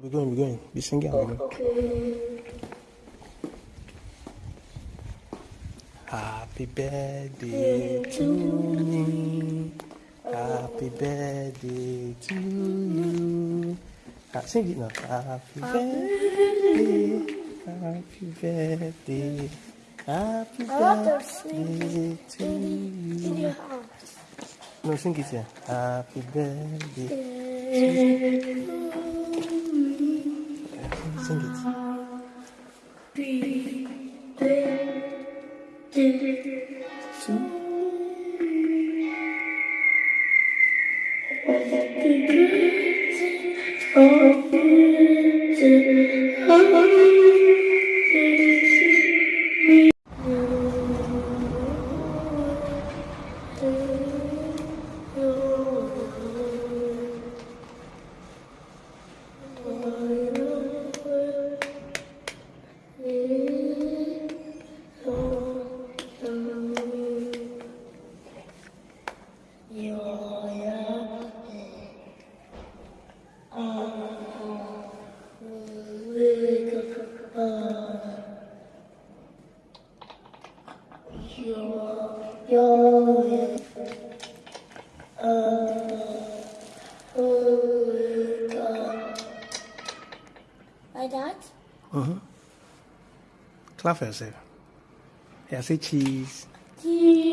We're going, we're going. Be singing. We're going. Happy birthday to me. Happy birthday to you. Ah, sing it now. Happy birthday. Happy birthday. Happy I want to sing birthday to you. No, sing it here. Happy birthday. Sing it. Like that? Uh-huh. Clap for yourself. Yeah, say cheese. Cheese.